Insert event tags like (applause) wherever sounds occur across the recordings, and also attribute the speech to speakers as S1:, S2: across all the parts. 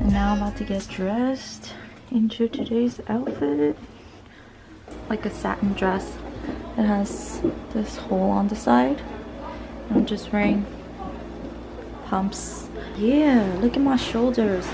S1: And now I'm about to get dressed into today's outfit. Like a satin dress. It has this hole on the side. I'm just wearing pumps. Yeah, look at my shoulders.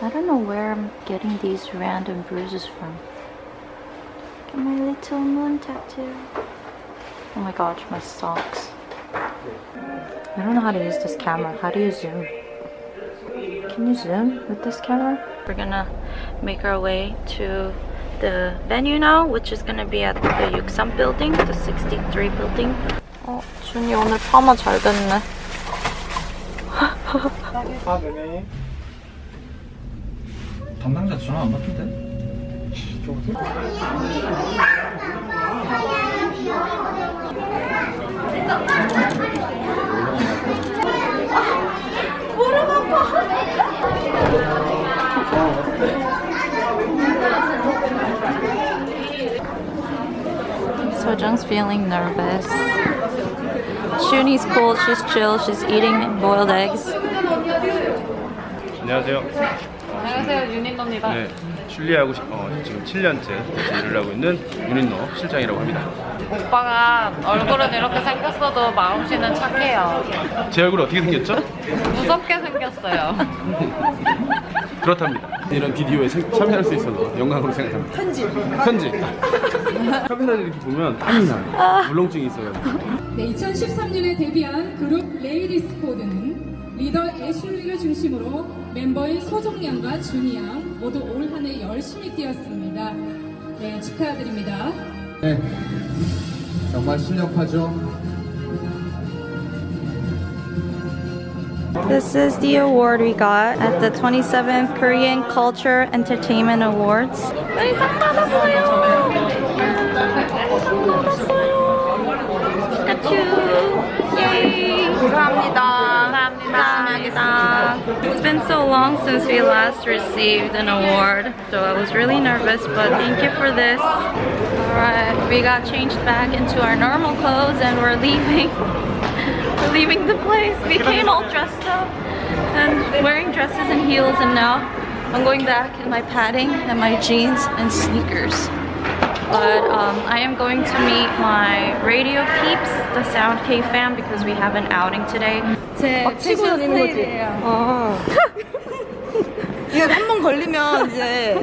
S1: I don't know where I'm getting these random bruises from Look at my little moon tattoo. Oh my gosh, my socks. I don't know how to use this camera. How do you zoom? Can you zoom with this camera? We're gonna make our way to the venue now, which is gonna be at the Yuksam building, the 63 building. 어, 준이 오늘 파마 잘 됐네. (laughs)
S2: 아, 네네. 담당자 전화 안 받던데? (laughs)
S1: Sojung's feeling nervous. Shuni's cool, she's chill, she's eating boiled eggs.
S3: 안녕하세요.
S4: 안녕하세요 윤인도입니다.
S3: 네, 시- 어, 지금 7년째 일을 하고 있는 윤인노 실장이라고 합니다.
S4: 오빠가 얼굴은 이렇게 생겼어도 마음씨는 착해요.
S3: 제 얼굴 어떻게 생겼죠?
S4: 무섭게 생겼어요. (laughs)
S3: 그렇답니다. 이런 비디오에 참- 참여할 수 있어서 영광으로 생각합니다. 편지. 편지. (laughs) 카메라를 이렇게 보면 땀이 나요. 물렁증이 있어요.
S5: 네, 2013년에 데뷔한 그룹 레이디스 코드는 리더 애슐리를 중심으로 멤버인 소정양과 준이양 모두 올 한 해 열심히 뛰었습니다. 네, 축하드립니다.
S6: 네, 정말 실력파죠.
S1: This is the award we got at the 27th Korean Culture Entertainment Awards. 네, 상 받았어요. 상 받았어요. 피카츄. 예이. 감사합니다. It's been so long since we last received an award, so I was really nervous, but thank you for this. Alright, we got changed back into our normal clothes and we're leaving. (laughs) we're leaving the place. We came all dressed up and wearing dresses and heels and now I'm going back in my padding and my jeans and sneakers. But um, I am going to meet my radio peeps, the Sound K fam, because we have an outing today.
S7: 제 치고 다니는 거지. 아. 이게 한 번 걸리면 이제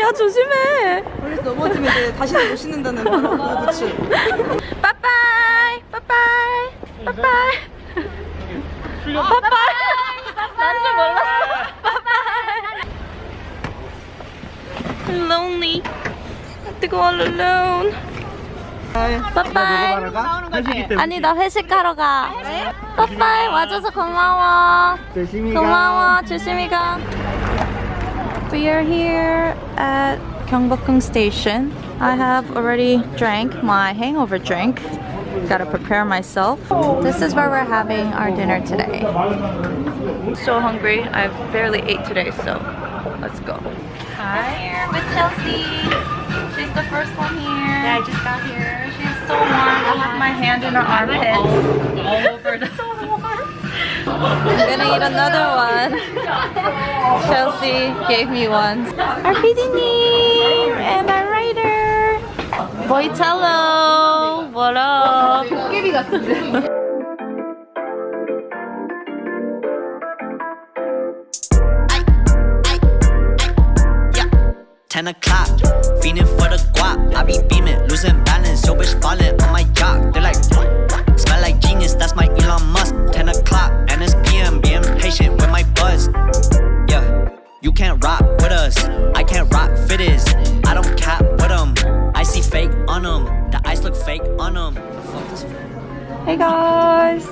S1: 야 조심해.
S7: 걸려서 넘어지면 이제 다시는 못 신는다는 그런 부츠.
S1: 빠빠이 빠빠이 빠빠이 빠빠이 난줄 몰랐어 빠빠이 lonely have to go all alone 빠빠이 아니 나 회식하러 가 빠빠이 와줘서 고마워 고마워 조심히 가 We are here at Gyeongbokgung Station. I have already drank my hangover drink. Gotta prepare myself. This is where we're having our dinner today. So hungry. I barely ate today, so let's go. Hi. Here with Chelsea. The first one here. Yeah, I just got here. She's so warm. I have my hand in her armpit. All over the (laughs) so. I'm gonna eat another one. Chelsea gave me one. Our PD님 and our writer. Boitello. What up? Hey guys.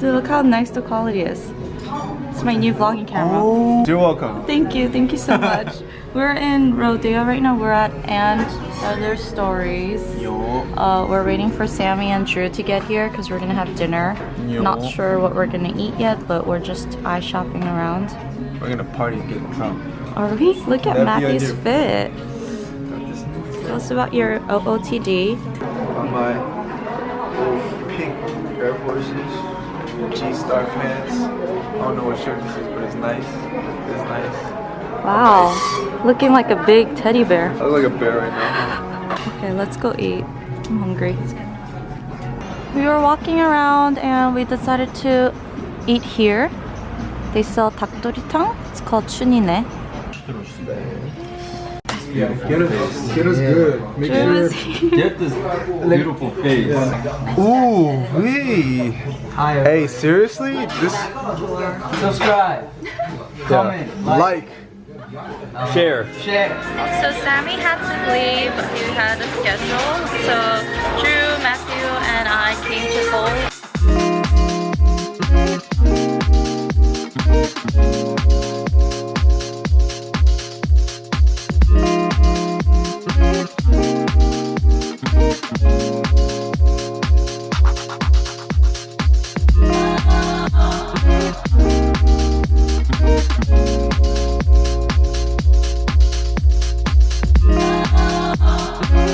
S1: Dude, look how nice the quality is. It's my new vlogging camera.
S3: You're welcome.
S1: Thank you, thank you so (laughs) much. we're in Rodeo right now. We're at And Other Stories. Uh, we're waiting for Sammy and Drew to get here because we're gonna have dinner. Yo. Not sure what we're gonna eat yet, but we're just eye shopping around.
S3: We're gonna party and get drunk.
S1: Are we? Look at
S3: That'd
S1: Matthew's fit. Tell us about your OOTD.
S3: Bye my pink Air Forces, G-Star pants. I don't know what shirt this is, but it's nice. It's nice.
S1: Wow, looking like a big teddy bear.
S3: I look like a bear right now.
S1: Okay, let's go eat. I'm hungry. We were walking around and we decided to eat here. They sell 닭도리탕. It's called 춘이네.
S3: Yeah, get us, get us good. Make sure.
S2: Get this beautiful face.
S3: Ooh, hey. Hey, seriously? This.
S2: Subscribe. Comment.
S3: Like.
S2: Um, share.
S1: So Sammy had to leave. He had a schedule. So Drew, Matthew, and I came to Seoul.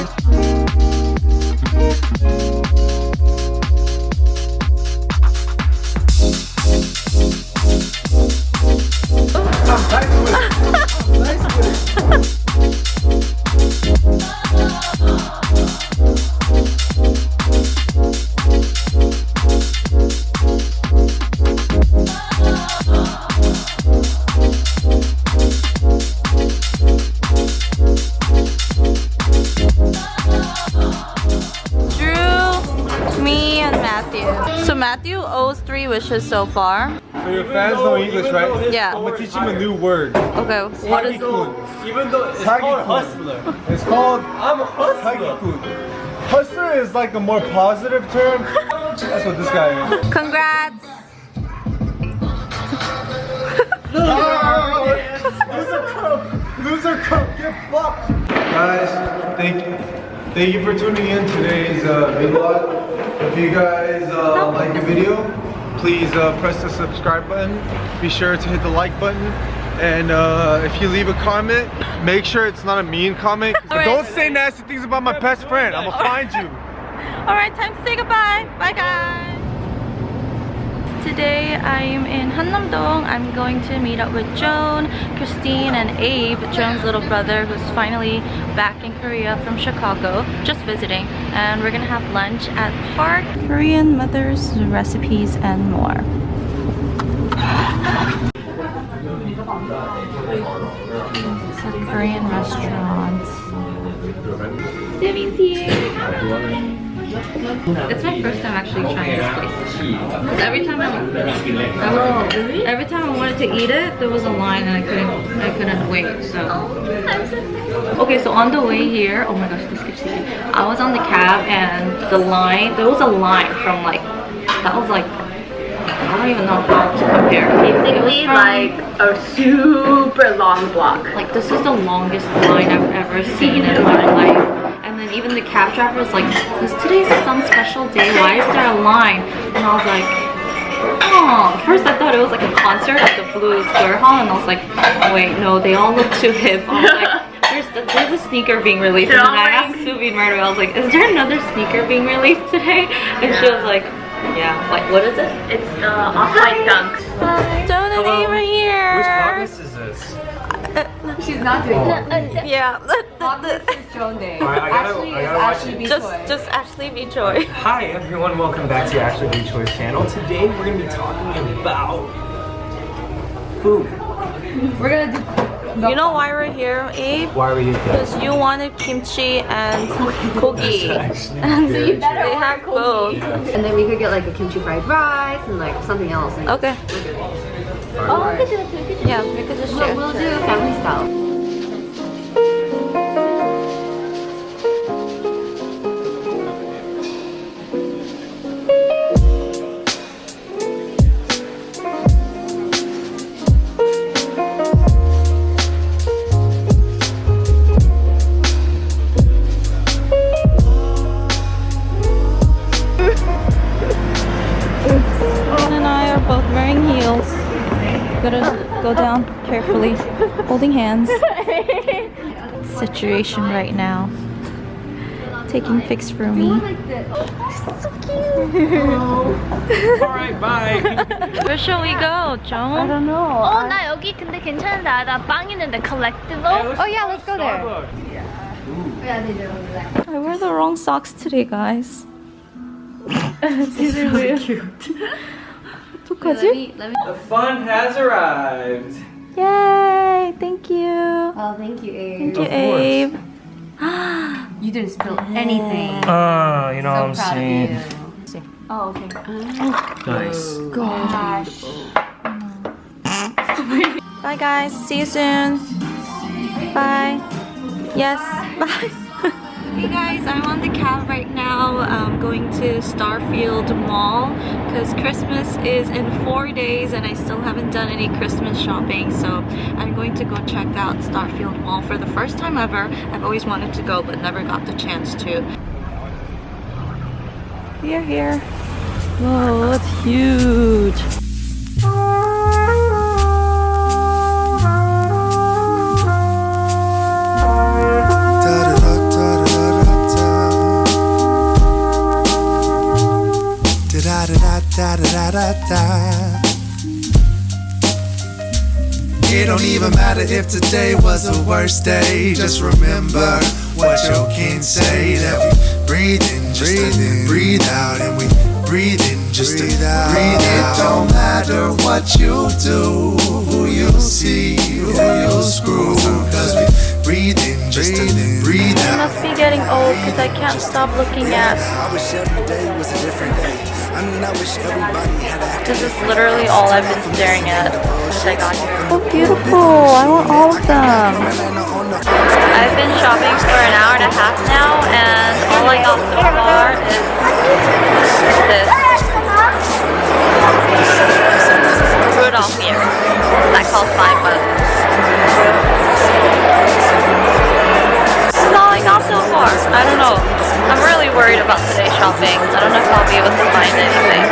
S1: Drew, Matthew. So Matthew owes three wishes so far.
S3: So your fans know English, right?
S1: Yeah.
S3: I'm gonna teach him a new word.
S1: Okay, what is it?
S2: Even though it's
S3: called
S2: hustler.
S3: It's called
S2: I'm a hustler.
S3: Hustler. Hustler is like a more positive term. That's what this guy is.
S1: Congrats!
S3: Loser cup! Loser cup! Get fucked! Guys, thank thank you for tuning in today's uh, vlog. If you guys uh, like the video, please uh, press the subscribe button. Be sure to hit the like button. And uh, if you leave a comment, make sure it's not a mean comment. (laughs)
S1: Alright.
S3: Don't say nasty things about my best friend. I'm gonna find you.
S1: Alright, time to say goodbye. Bye guys. Today I'm in Hannam-dong. I'm going to meet up with Joan, Christine, and Abe, Joan's little brother who's finally back in Korea from Chicago, just visiting. And we're gonna have lunch at Park, Korean mothers, recipes, and more. It's a Korean restaurant. Jimmy's here. It's my first time actually trying this place. Every time I, I was, oh, every time I wanted to eat it, there was a line and I couldn't I couldn't wait. So okay, so on the way here, oh my gosh, this gets you. I was on the cab and the line, there was a line from like that was like I don't even know how to compare. Basically, like
S8: a super long block.
S1: like this is the longest line I've ever seen in my life. And then even the cab driver was like, is today some special day? Why is there a line? And I was like, oh. First I thought it was like a concert at the Blue Square Hall and I was like, wait, no, they all look too hip. I was like, (laughs) there's, the, there's a sneaker being released. And then I asked Subin right away, I was like, is there another sneaker being released today? And she was like, yeah, like what is it?
S8: It's uh, the off-white dunks.
S1: Joan and Abe are here.
S2: Which podcast is this?
S8: She's not doing oh. it.
S1: Yeah.
S8: Joan Day.
S2: Alright, I gotta, I gotta watch it.
S1: just, just Ashley B. Choi.
S2: Hi everyone, welcome back to Ashley B. Choi's channel. Today we're gonna be talking about food.
S8: We're gonna do.
S1: You know why we're here, Abe?
S2: Why are we here?
S1: Because you wanted kimchi and (laughs) kogi. And so you they have both.
S8: And then we could get like a kimchi fried rice and like something else. And
S1: Okay.
S8: Oh, we could do that too.
S1: Yeah, we could just
S8: We'll,
S1: share.
S8: we'll do family style.
S1: holding hands. (laughs) Situation right now. Taking pics for me. (laughs)
S2: Alright, bye. (laughs)
S1: Where shall we go, Joan? I don't know.
S9: 어, 나 여기 근데 괜찮은데. 아, 나빵 있는데 collectible.
S2: oh yeah, let's go there.
S1: I wear the wrong socks today, guys. These are really cute. 어떡하지?
S2: The fun has arrived.
S1: Yay! Thank you.
S8: Oh, thank you, Abe.
S1: Thank you, Abe. (gasps)
S8: You didn't spill anything.
S2: Oh, you know what I'm
S8: so proud
S2: saying.
S8: of you. Oh, okay.
S2: Oh, nice.
S8: Gosh.
S1: Bye, guys. See you soon. Bye. Yes. (laughs) Bye. Hey guys, I'm on the cab right now going to Starfield Mall because Christmas is in four days and I still haven't done any Christmas shopping so I'm going to go check out Starfield Mall for the first time ever. I've always wanted to go but never got the chance to. We are here. Whoa, it's huge.
S10: It don't even matter if today was the worst day. Just remember what your kin say that we breathe in, just breathe in, breathe out, and we breathe in, just breathe out. Breathe it don't matter what you do, who you see, who you screw, cause we breathe in, just breathe, breathe
S1: I must be getting old because I can't stop looking at.
S10: I wish every day was a different day. I mean, I wish everybody had
S1: This is literally all I've been staring at since I got here. So beautiful! I want all of them. I've been shopping for an hour and a half now, and all I got so far is this Rudolph earring that cost five bucks. So far. I don't know. I'm really worried about today's shopping. I don't know if I'll be able to find anything.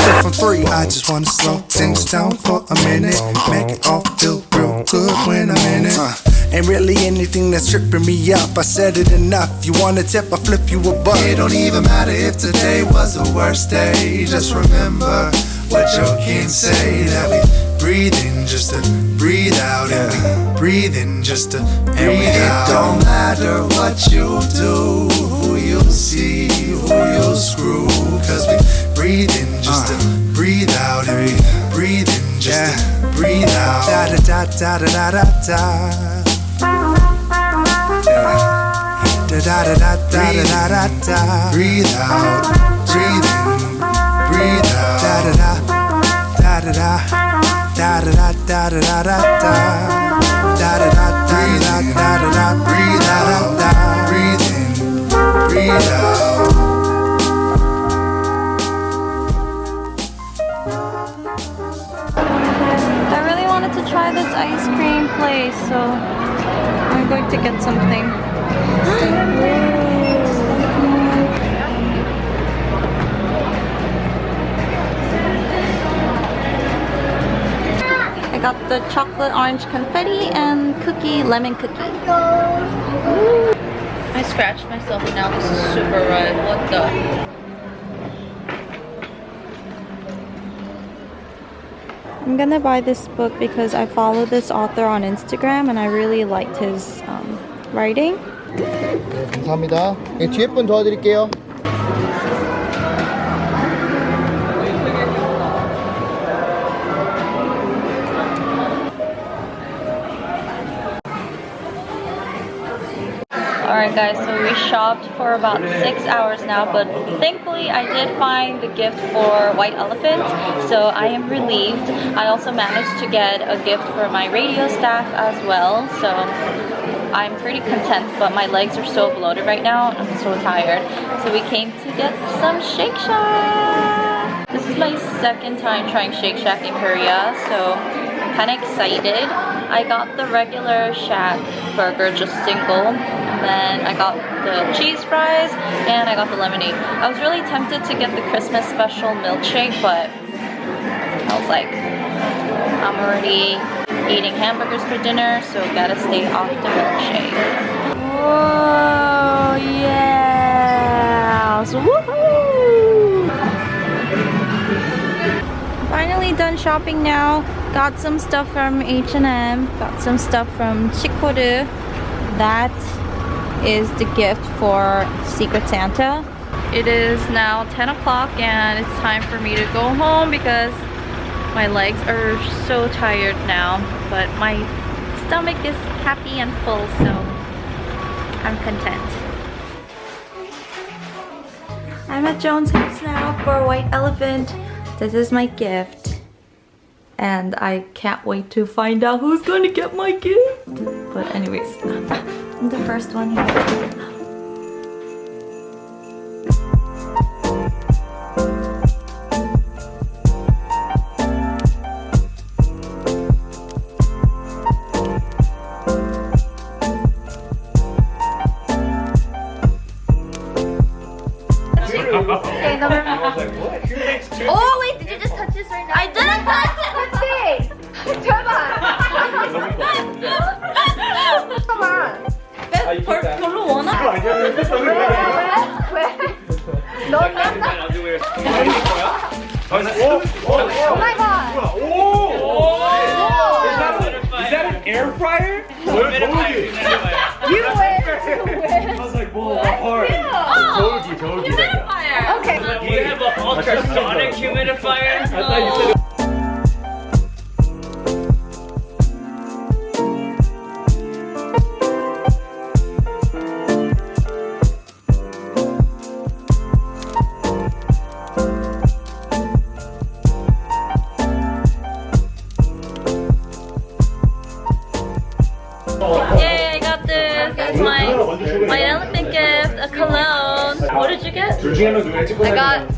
S10: Clip from three. I just wanna slow things down for a minute. Make it all feel real good when I'm in it. Uh, ain't really anything that's tripping me up. I said it enough. You want a tip? I flip you a buck. It don't even matter if today was the worst day. Just remember what your kin say that we breathe in just to breathe out and we breathe in just to breathe out. It don't matter what you do, who you see, who you screw, cause we breathe in just to breathe out and we breathe in just to breathe out. Da da da da da da da da. Da da da da da da da da. Breathe out, da da da da da da. Da da da da da da da da. Breathe out, breathe in, breathe out.
S1: I really wanted to try this ice cream place, so I'm going to get something. (gasps) got the chocolate orange confetti and cookie lemon cookie. I scratched myself and now this is super red. What the? I'm gonna buy this book because I follow this author on Instagram and I really liked his um, writing.
S6: 감사합니다. 예, 뒤에 분 도와드릴게요.
S1: Alright guys, so we shopped for about six hours now, but thankfully I did find the gift for White Elephant, so I am relieved. I also managed to get a gift for my radio staff as well, so I'm pretty content, but my legs are so bloated right now, I'm so tired. So we came to get some Shake Shack! This is my second time trying Shake Shack in Korea, so I'm kind of excited. I got the regular Shack burger, just single, and then I got the cheese fries, and I got the lemonade. I was really tempted to get the Christmas special milkshake, but I was like, I'm already eating hamburgers for dinner, so gotta stay off the milkshake. Whoa, yes! Woohoo! Finally done shopping now. Got some stuff from H&M. Got some stuff from Chicor. That is the gift for Secret Santa. It is now 10 o'clock and it's time for me to go home because my legs are so tired now. But my stomach is happy and full, so I'm content. I'm at Joan's house now for White Elephant. This is my gift. And I can't wait to find out who's going to get my gift. But anyways, I'm (laughs) the first one here.
S9: I
S1: got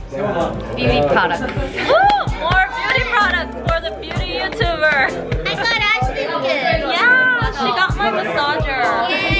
S1: beauty products. Ooh, more beauty products for the beauty YouTuber.
S4: I got
S1: Ashley Yeah, she got my massager. Yeah.